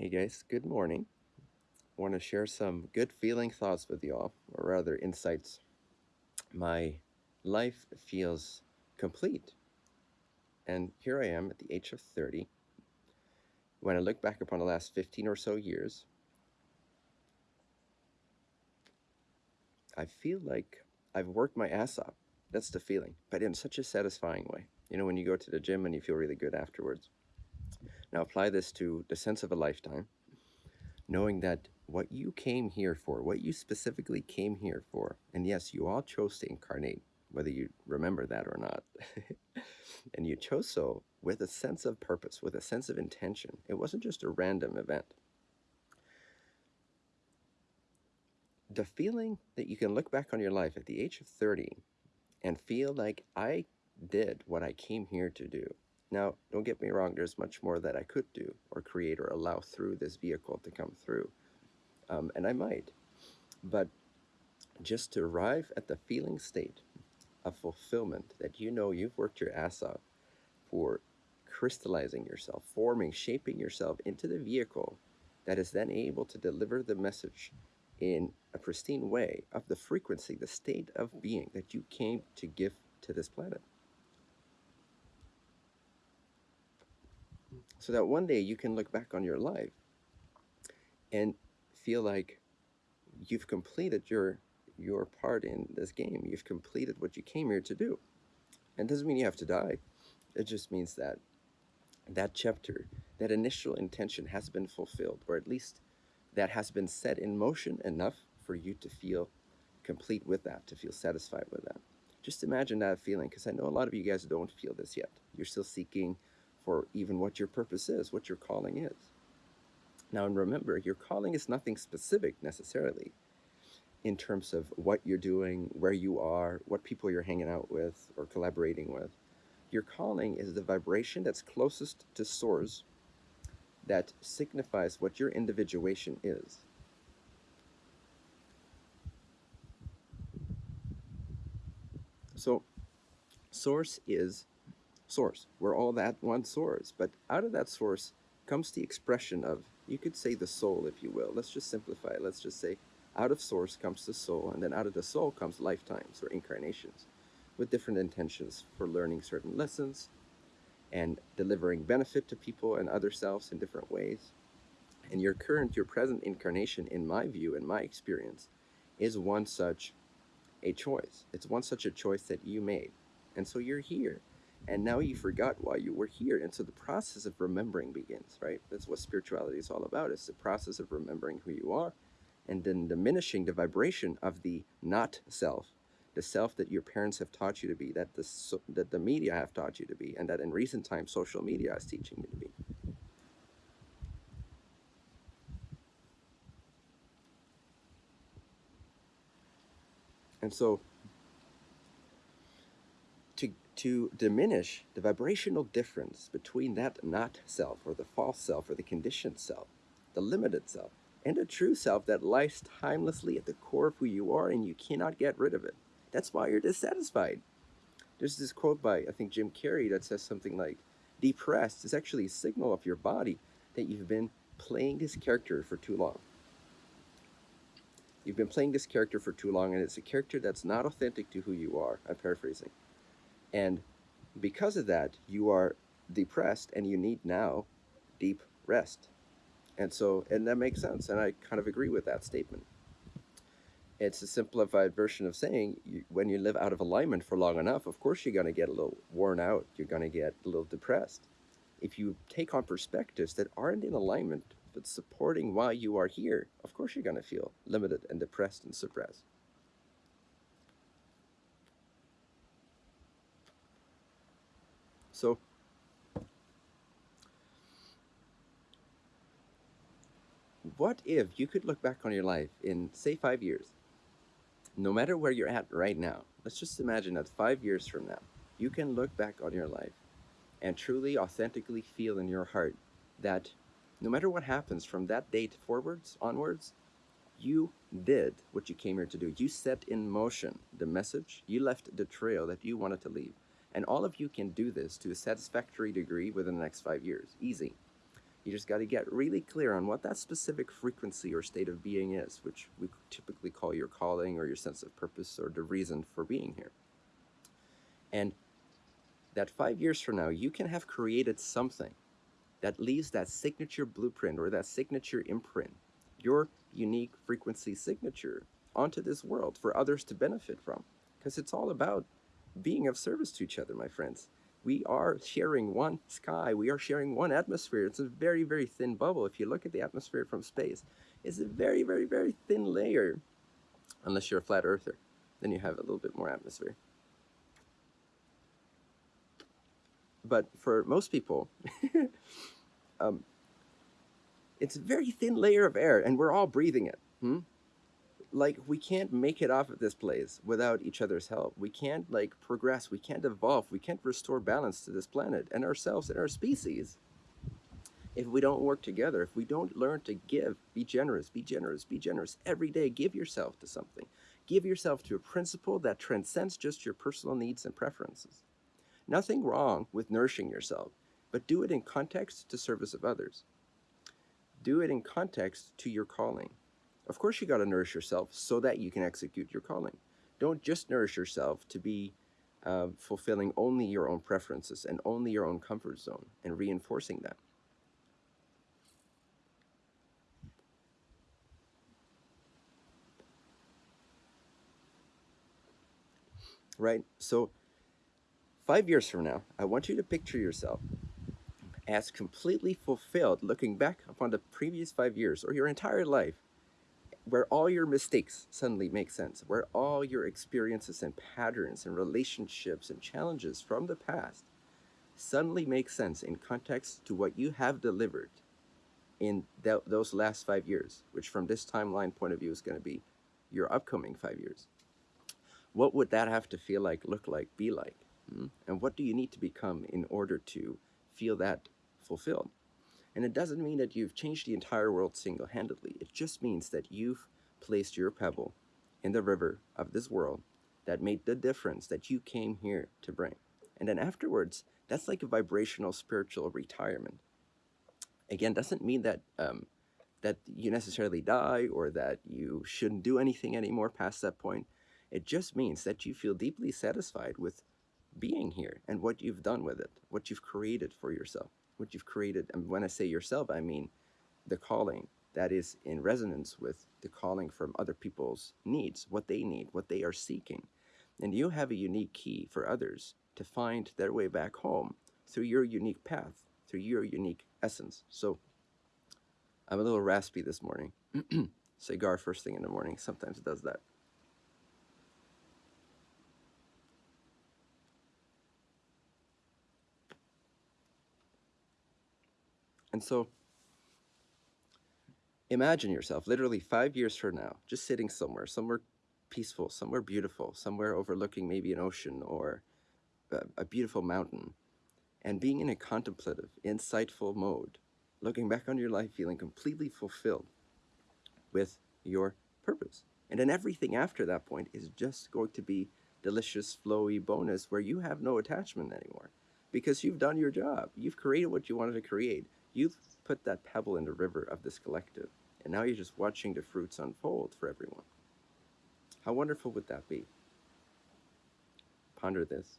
Hey guys, good morning. I want to share some good feeling thoughts with y'all, or rather insights. My life feels complete. And here I am at the age of 30. When I look back upon the last 15 or so years, I feel like I've worked my ass off. That's the feeling, but in such a satisfying way. You know, when you go to the gym and you feel really good afterwards. Now apply this to the sense of a lifetime, knowing that what you came here for, what you specifically came here for, and yes, you all chose to incarnate, whether you remember that or not. and you chose so with a sense of purpose, with a sense of intention. It wasn't just a random event. The feeling that you can look back on your life at the age of 30 and feel like I did what I came here to do now, don't get me wrong, there's much more that I could do or create or allow through this vehicle to come through. Um, and I might. But just to arrive at the feeling state of fulfillment that you know you've worked your ass off for crystallizing yourself, forming, shaping yourself into the vehicle that is then able to deliver the message in a pristine way of the frequency, the state of being that you came to give to this planet. So that one day you can look back on your life and feel like you've completed your your part in this game. You've completed what you came here to do. And doesn't mean you have to die. It just means that that chapter, that initial intention has been fulfilled, or at least that has been set in motion enough for you to feel complete with that, to feel satisfied with that. Just imagine that feeling, because I know a lot of you guys don't feel this yet. You're still seeking for even what your purpose is, what your calling is. Now, and remember, your calling is nothing specific necessarily in terms of what you're doing, where you are, what people you're hanging out with or collaborating with. Your calling is the vibration that's closest to source that signifies what your individuation is. So, source is source. We're all that one source. But out of that source comes the expression of, you could say the soul, if you will. Let's just simplify it. Let's just say out of source comes the soul, and then out of the soul comes lifetimes or incarnations with different intentions for learning certain lessons and delivering benefit to people and other selves in different ways. And your current, your present incarnation, in my view, in my experience, is one such a choice. It's one such a choice that you made. And so you're here and now you forgot why you were here. And so the process of remembering begins right? That's what spirituality is all about it's the process of remembering who you are and then diminishing the vibration of the not self the self that your parents have taught you to be that the that the media have taught you to be and that in recent times social media is teaching you to be. And so to diminish the vibrational difference between that not self or the false self or the conditioned self, the limited self, and a true self that lies timelessly at the core of who you are and you cannot get rid of it. That's why you're dissatisfied. There's this quote by, I think, Jim Carrey that says something like, depressed is actually a signal of your body that you've been playing this character for too long. You've been playing this character for too long and it's a character that's not authentic to who you are. I'm paraphrasing. And because of that, you are depressed and you need now deep rest. And so, and that makes sense. And I kind of agree with that statement. It's a simplified version of saying you, when you live out of alignment for long enough, of course, you're going to get a little worn out. You're going to get a little depressed. If you take on perspectives that aren't in alignment, but supporting why you are here, of course, you're going to feel limited and depressed and suppressed. So what if you could look back on your life in, say, five years, no matter where you're at right now, let's just imagine that five years from now, you can look back on your life and truly, authentically feel in your heart that no matter what happens from that date forwards, onwards, you did what you came here to do. You set in motion the message, you left the trail that you wanted to leave. And all of you can do this to a satisfactory degree within the next five years. Easy. You just got to get really clear on what that specific frequency or state of being is, which we typically call your calling or your sense of purpose or the reason for being here. And that five years from now, you can have created something that leaves that signature blueprint or that signature imprint, your unique frequency signature, onto this world for others to benefit from. Because it's all about being of service to each other, my friends we are sharing one sky, we are sharing one atmosphere. It's a very, very thin bubble. If you look at the atmosphere from space, it's a very, very, very thin layer, unless you're a flat earther. Then you have a little bit more atmosphere. But for most people, um, it's a very thin layer of air, and we're all breathing it. Hmm? Like we can't make it off of this place without each other's help. We can't like progress. We can't evolve. We can't restore balance to this planet and ourselves and our species if we don't work together. If we don't learn to give, be generous, be generous, be generous every day. Give yourself to something. Give yourself to a principle that transcends just your personal needs and preferences. Nothing wrong with nourishing yourself, but do it in context to service of others. Do it in context to your calling. Of course, you got to nourish yourself so that you can execute your calling. Don't just nourish yourself to be uh, fulfilling only your own preferences and only your own comfort zone and reinforcing that. Right? So, five years from now, I want you to picture yourself as completely fulfilled looking back upon the previous five years or your entire life where all your mistakes suddenly make sense, where all your experiences and patterns and relationships and challenges from the past suddenly make sense in context to what you have delivered in th those last five years, which from this timeline point of view is going to be your upcoming five years. What would that have to feel like, look like, be like? Hmm? And what do you need to become in order to feel that fulfilled? And it doesn't mean that you've changed the entire world single-handedly. It just means that you've placed your pebble in the river of this world that made the difference that you came here to bring. And then afterwards, that's like a vibrational spiritual retirement. Again, doesn't mean that um, that you necessarily die or that you shouldn't do anything anymore past that point. It just means that you feel deeply satisfied with being here and what you've done with it, what you've created for yourself what you've created. And when I say yourself, I mean the calling that is in resonance with the calling from other people's needs, what they need, what they are seeking. And you have a unique key for others to find their way back home through your unique path, through your unique essence. So I'm a little raspy this morning. Cigar first thing in the morning sometimes it does that. And so imagine yourself literally five years from now, just sitting somewhere, somewhere peaceful, somewhere beautiful, somewhere overlooking maybe an ocean or a, a beautiful mountain, and being in a contemplative, insightful mode, looking back on your life feeling completely fulfilled with your purpose. And then everything after that point is just going to be delicious, flowy bonus where you have no attachment anymore because you've done your job. You've created what you wanted to create. You've put that pebble in the river of this collective, and now you're just watching the fruits unfold for everyone. How wonderful would that be? Ponder this.